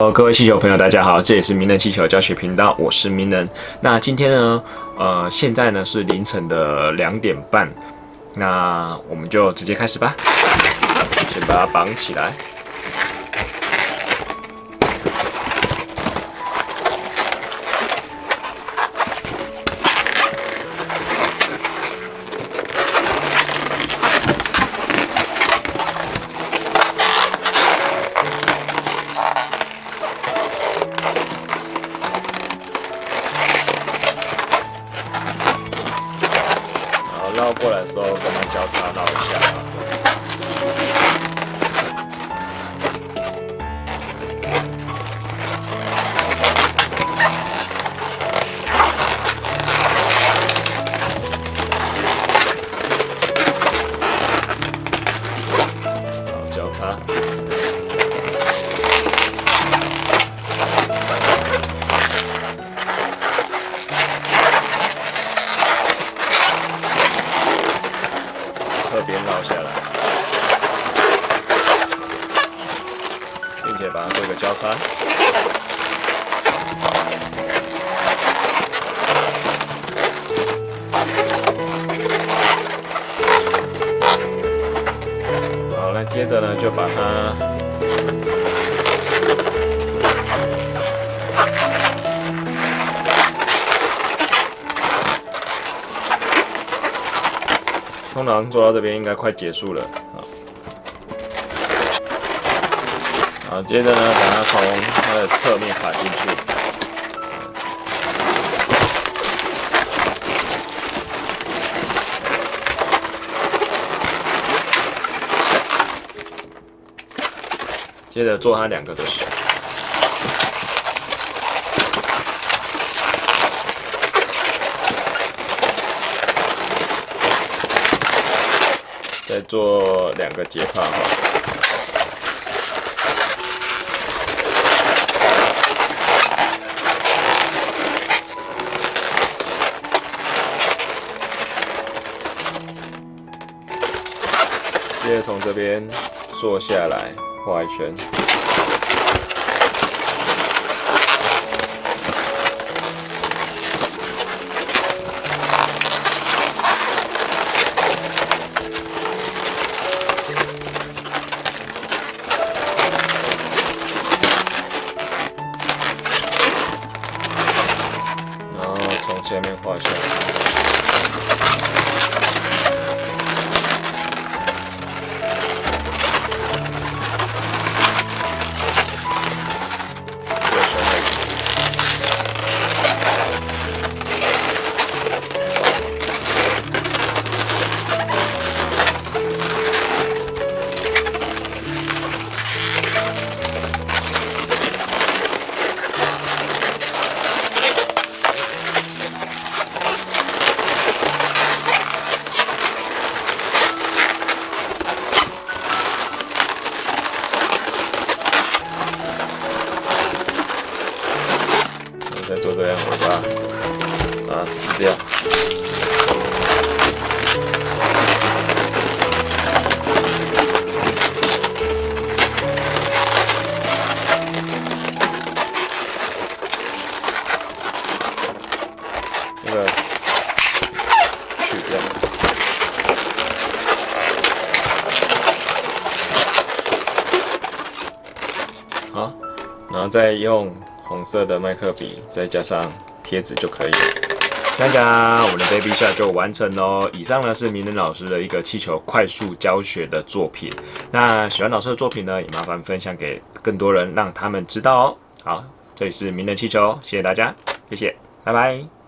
哦，各位气球朋友，大家好，这里是名人气球教学频道，我是名人。那今天呢，呃，现在呢是凌晨的两点半，那我们就直接开始吧。先把它绑起来。绕过来的时候，跟他交叉绕一下。并且把它做一个交叉。好，那接着呢，就把它。通常做到这边应该快结束了啊。好，接着呢，把它从它的侧面卡进去。接着做它两个的手。再做两个结帕哈，接着从这边坐下来，画一圈。面画下。再做这样，尾巴，把它撕掉。那个取掉。好，然后再用。红色的麦克笔，再加上贴纸就可以了。大家，我们的 baby shot 就完成喽。以上呢是明仁老师的一个气球快速教学的作品。那喜欢老师的作品呢，也麻烦分享给更多人，让他们知道哦。好，这里是明仁气球，谢谢大家，谢谢，拜拜。